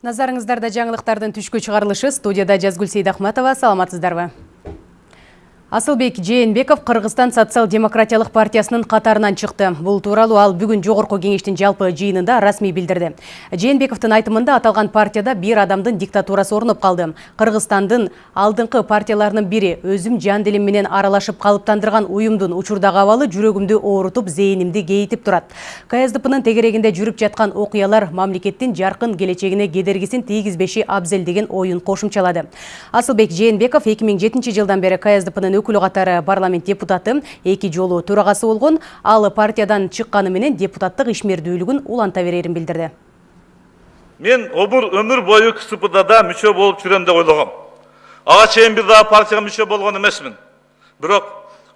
Назарыңыздарда жаңылықтардың түшкі чығарылышы студияда Жазгүл Сейдахматова. Саламатсыздарбы? Асылбек Жээнбеков Қырғызстан социал-демократиялық партиясының қатарынан шықты. Бұл туралы ал бүгін жоғырқы кеңештің жалпы жиынында расми білдірді. Жээнбековтың айтымында аталған партияда бір адамдың диктатурасы орнып қалды. Қырғызстандың алдыңқы партияларының бірі өзім жан менен аралашып қалыптандырған ұйымдың учурдағы авалы жүрегімді оорутуп, зейінімді кейтіп тұрат. КСДП-нің тегерегінде жүріп жатқан оқиялар мамлекеттің жарқын келечегіне кедергісін тигізбеші абзел деген ойын қошымчалады. Асылбек Жээнбеков 2007 жылдан бері КСДП-нің өкілі қатары парламент депутаты эки жолу төрағасы болгон ал партиядан чыкканы менен депутаттык ишмердүүлүгүн уланта берерин билдирди. Мен обур өмүр бою кспдда мүчө болуп жүрөм деп ойлогом. Ага чейин бир дагы партияга мүчө болгон эмесмин. Бирок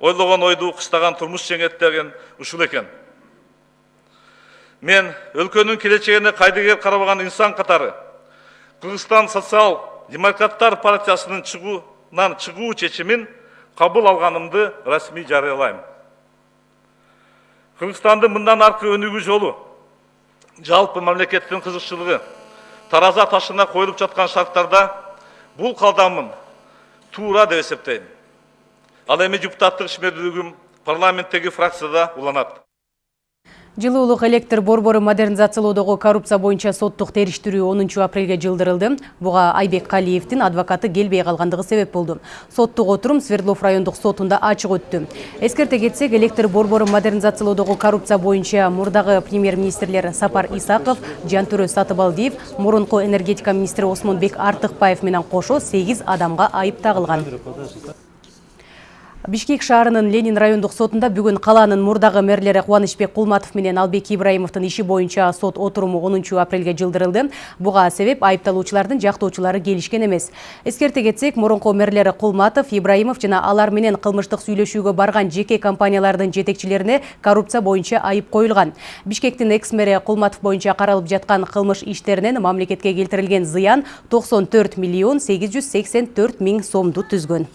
ойлогон ойду кыстаган турмуш жеңет деген ушул экен. Мен өлкөнүн келечегине кайдыгер карабаган инсан катары кыргызстан социал демократтар партиясынын чыгуунан чыгуу чечимин кабыл алганымды расмий жарыялайм кыргызстандын мындан аркы өнүгүү жолу жалпы мамлекеттин кызыкчылыгы тараза ташына коюлуп жаткан шарттарда бул кадамым туура деп эсептейм ал эми депутаттык ишмердүүлүгүм парламенттеги фракцияда уланат Жылуулук электр борбору модернизациялоодогу коррупция боюнча соттук териштирүү 10 апрелге жылдырылды. Буга Айбек Калиевдин адвокаты келбей калгандыгы себеп болду. Соттук отурум Свердлов райондук сотунда ачык өттү. Эскерте кетсек, электр борбору модернизациялоодогу коррупция боюнча мурдагы премьер-министрлер Сапар Исаков, Жантөрө Сатыбалдиев, мурунку энергетика министри Осмонбек Артыкбаев менен кошо 8 адамга айып тагылган. Бишкек шаарынын Ленин райондук сотунда бүгүн калаанын мурдагы мэрлери Кубанычбек Кулматов менен Албек Ибраимовдун иши боюнча сот отуруму 10 апрелге жылдырылды. Буга себеп айыпталуучулардын жактоочулары келишкен эмес. Эскерте кетсек, мурунку мэрлери Кулматов, Ибраимов жана алар менен кылмыштык сүйлөшүүгө барган жеке компаниялардын жетекчилерине коррупция боюнча айып коюлган. Бишкектин экс-мэри Кулматов боюнча каралып жаткан кылмыш иштеринен мамлекетке келтирилген зыян 94 миллион 884 миң сомду түзгөн.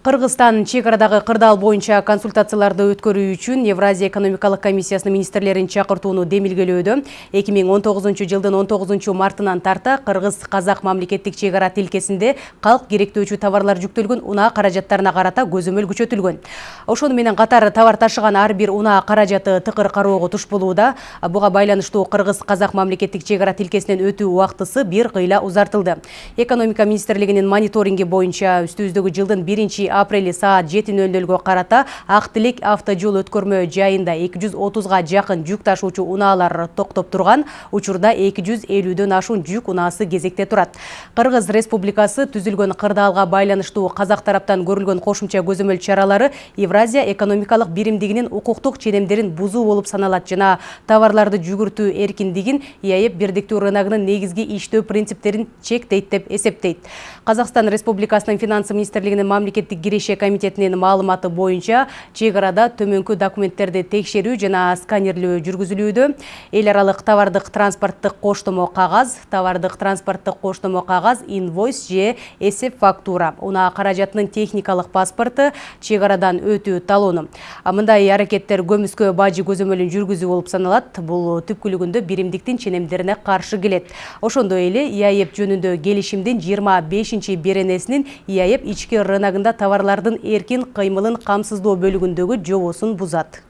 Кыргызстан чекарадагы кырдаал боюнча консультацияларды өткөрүү үчүн Евразия экономикалык комиссиясынын министрлерин чакыртууну демилгелөөдө 2019 жылдын 19 мартынан тарта кыргыз-казак мамлекеттик чегара тилкесинде калк керектөөчү товарлар жүктөлгөн унаа каражаттарына карата көзөмөл күчөтүлгөн. Ошону менен катар товар ташыган ар бир унаа каражаты тыкыр кароого туш болууда. Буга байланыштуу кыргыз-казак мамлекеттик чегара тилкесинен өтүү убактысы бир кыйла узартылды. Экономика министрлигинин мониторинги боюнча үстүбүздөгү жылдын 1 апрель саат 7:00 карата ак тилек автожол өткөрмө жайында 230га жакын жүк ташуучу унаалар токтоп турган. Учурда 250дөн ашуун жүк унаасы кезекте турат. Кыргыз республикасы түзүлгөн кырдаалга байланыштуу казак тараптан көрүлгөн кошумча көзөмөл чаралары евразия экономикалык биримдигинин укуктук ченемдерин бузуу болуп саналат жана товарларды жүгүртүү эркиндигин иаэб бирдиктүү рыногунун негизги иштөө принциптерин чектейт деп эсептейт. Казакстан республикасынын финансы министрлигинин мамлекеттик киреше комитетинин маалыматы боюнча чек арада төмөнкү документтерди текшерүү жана сканерлөө жүргүзүлүүдө эл аралык товардык транспорттук коштомо кагаз товардык транспорттук коштомо кагаз инвойс же эсеп фактура. Унаа каражатынын техникалык паспорту чек арадан өтүү талону мындай аракеттер көмүскө бажы көзөмөлүн жүргүзүү болуп саналат бул түпкүлүгүндө биримдиктин ченемдерине каршы келет ошондой эле иаэб жөнүндө келишимдин жыйырма бешинчи беренесинин иаэб ички рыногунда товарлардын эркин кыймылын камсыздоо бөлүгүндөгү жобосун бузат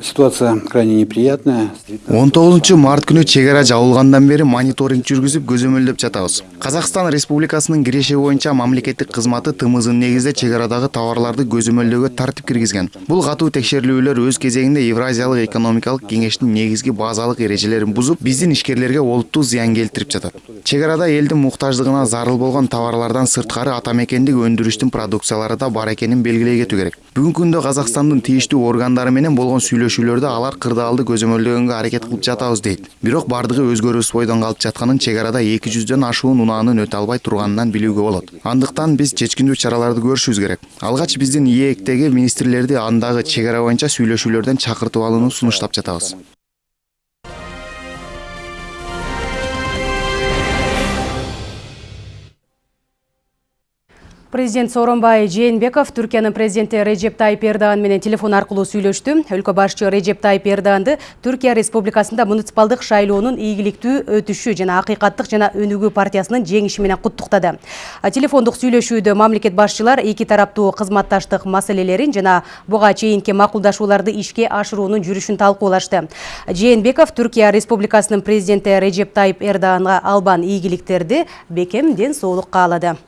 Ситуация крайне неприятная. 19 март күнү чек ара жабылгандан бери мониторинг жүргүзүп көзөмөлдөп жатабыз. Казакстан Республикасынын киреше боюнча мамлекеттик кызматы ТМЗнын негизде чек арадагы товарларды көзөмөлдөөгө тартип киргизген. Бул катуу текшерүүлөр өз кезегинде Евразиялык экономикалык кеңештин негизги базалык эрежелерин бузуп, биздин ишкерлерге олуттуу зыян келтирип жатат. Чек арада элдин муктаждыгына зарыл болгон товарлардан сырткары ата мекендик өндүрүштүн продукциялары да бар экенин белгилей кетүү керек. Бүгүнкү күндө Казакстандын тийиштүү органдары менен болгон сүйлөшүүлөрдө алар кырдаалды көзөмөлдөгөнгө аракет кылып жатабыз дейт. Бирок баардыгы өзгөрүүсүз бойдон калып жатканын чек арада эки жүздөн ашуун унаанын өтө албай турганынан билүүгө болот. Андыктан биз чечкиндүү чараларды көрүшүбүз керек. Алгач биздин ээктеги министрлерди андагы чек ара боюнча сүйлөшүүлөрдөн чакыртып алууну сунуштап жатабыз Президент Сооронбай Жээнбеков Түркиянын президенти Режеп Тайып Эрдоган менен телефон аркылуу сүйлөштү. Өлкө башчы Режеп Тайып Эрдоганды Түркия Республикасында муниципалдык шайлоонун ийгиликтүү өтүшү жана акыйкаттык жана өнүгүү партиясынын жеңиши менен куттуктады. Телефондук сүйлөшүүдө мамлекет башчылар эки тараптуу кызматташтык маселелерин жана буга чейинки макулдашууларды ишке ашыруунун жүрүшүн талкуулашты. Жээнбеков Түркия Республикасынын президенти Режеп Тайып Эрдоганга албан ийгиликтерди, бекем ден соолук каалады.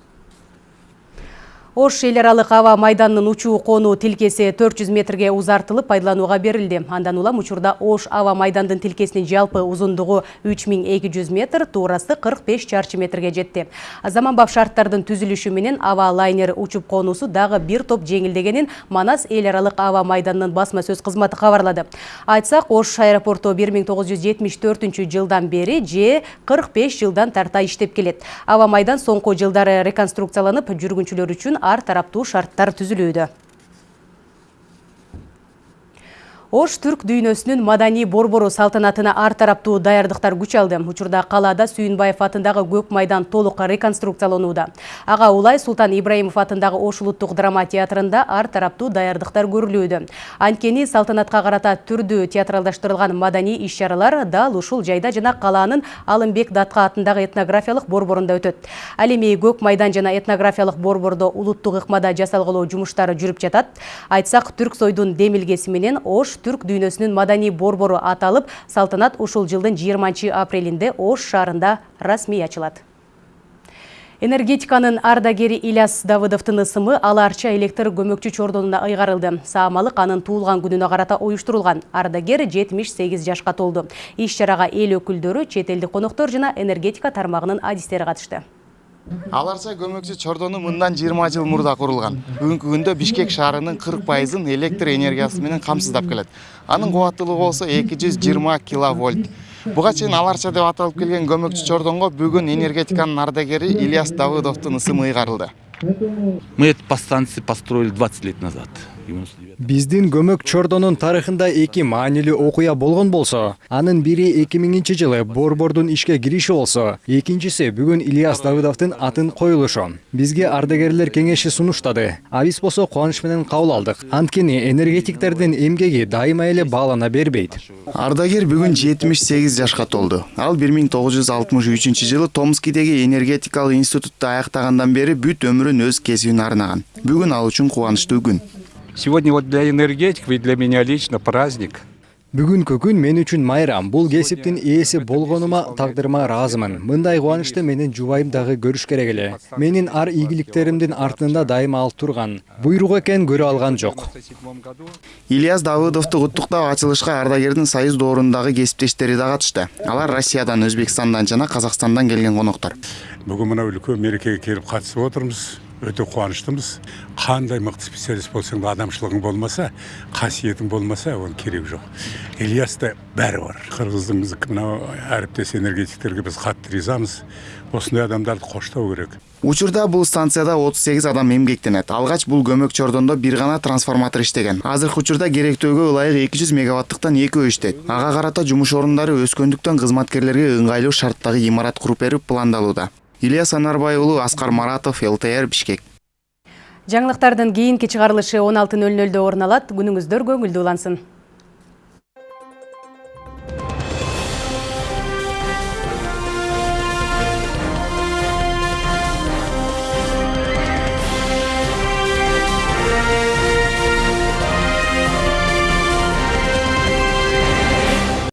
Ош эл аралык аба майданынын учуу конуу тилкеси 400 метрге узартылып пайдаланууга берилди. Андан улам учурда Ош аба майдандын тилкесинин жалпы узундугу 3200 метр, туурасы 45 чарчы метрге жетти. Заманбап шарттардын түзүлүшү менен аба лайнер учуп конуусу дагы бир топ жеңилдегенин Манас эл аралык аба майданынын басма сөз кызматы кабарлады. Айтсак, Ош аэропорту 1974 жылдан бери же 45 жылдан тарта иштеп келет. Аба майдан соңку жылдары реконструкцияланып, жүргүнчүлөр үчүн ар тараптуу шарттар түзүлүүдө. Ош түрк дүйнөсүнүн маданий борбору салтанатына ар тараптуу даярдыктар күч алды. Учурда калаада Сүйүнбаев атындагы көк майдан толук реконструкцияланууда. Ага улай Султан Ибраимов атындагы Ош улуттук драма театрында ар тараптуу даярдыктар көрүлүүдө. Анткени салтанатка карата түрдүү театралдаштырылган маданий иш-чаралар дал ушул жайда жана калаанын Алымбек Датка атындагы этнографиялык борборунда өтөт. Ал эми көк майдан жана этнографиялык борбордо улуттук ыкмада жасалгылоо жумуштары жүрүп жатат. Айтсак, түрк сойдун демилгеси менен Ош түрк дүйнөсүнүн маданий борбору аталып, салтанат ушул жылдын 20 апрелинде Ош шаарында расмий ачылат. Энергетиканын ардагери Иляс Давыдовдун ысымы аларча электр көмөкчү чордонуна ыйгарылды. Саамалык анын туулган күнүнө карата уюштурулган. Ардагер 78 жашка толду. Иш чарага эл өкүлдөрү, чет элдик коноктор жана энергетика тармагынын адистери катышты. Аларча көмөкчү чордону мындан 20 жыл мурда курулган. Бүгүнкү күндө бишкек шаарынын 40 пайызын электр энергиясы менен камсыздап келет. Анын кубаттуулугу болсо 220 киловольт. Буга чейин аларча деп аталып келген көмөкчү чордонго бүгүн энергетиканын ардагери ильяс давыдовдун ысымы ыйгарылды. Мы эту подстанцию построили 20 лет назад. 99. Биздин көмөк чордонун тарыхында эки маанилүү окуя болгон болсо, анын бири 2000 жылы борбордун ишке кириши болсо, экинчиси бүгүн Ильяс Давыдовдун атын коюлушу. Бизге ардагерлер кеңеши сунуштады. А биз болсо кубаныч менен кабыл алдык. Анткени энергетиктердин эмгеги дайыма эле баалана бербейт. ардагер бүгүн 78 жашка толду ал 1963 жылы томскидеги энергетикалык институтту аяктагандан бери бүт өмүрүн өз кесибине арнаган бүгүн ал үчүн кубанычтуу күн Сегодня вот для энергетиков и для меня лично праздник. Бүгүнкү күн мен үчүн майрам. Бул кесиптин ээси болгонума тагдырыма ыраазымын. Мындай кубанычты менин жубайым дагы көрүш керек эле. Менин ар ийгиликтеримдин артында дайыма ал турган. Буйрук экен көрө алган жок. ильяс давыдовду куттуктап ачылышка ардагердин союз доорундагы кесиптештери да катышты алар россиядан өзбекстандан жана казакстандан келген коноктор бүгін мына үлкен мерекеге келіп қатысып отырмыз өте қуаныштымыз. Қандай мықты специалист болсаң да адамшылығың болмаса қасиетің болмаса оның керегі жоқ. Ильяста бәрі бар. Қырғыздың мынау әріптес энергетиктерге біз қатты ризамыз. Осындай адамдарды қоштау керек. Учурда бул станцияда 38 адам эмгектенет алгач бул көмөк чордондо бир гана трансформатор иштеген. Азыркы учурда керектөөгө ылайык 200 мегаваттыктан экөө иштейт. Ага карата жумуш орундары өскөндүктөн кызматкерлерге ыңгайлуу шарттагы имарат куруп берип пландалууда. Ильяс анарбай уулу аскар маратов лтр бишкек Жаңылыктардын кийинки чыгарылышы 16:00дө орун алат. Күнүңүздөр көңүлдүү улансын.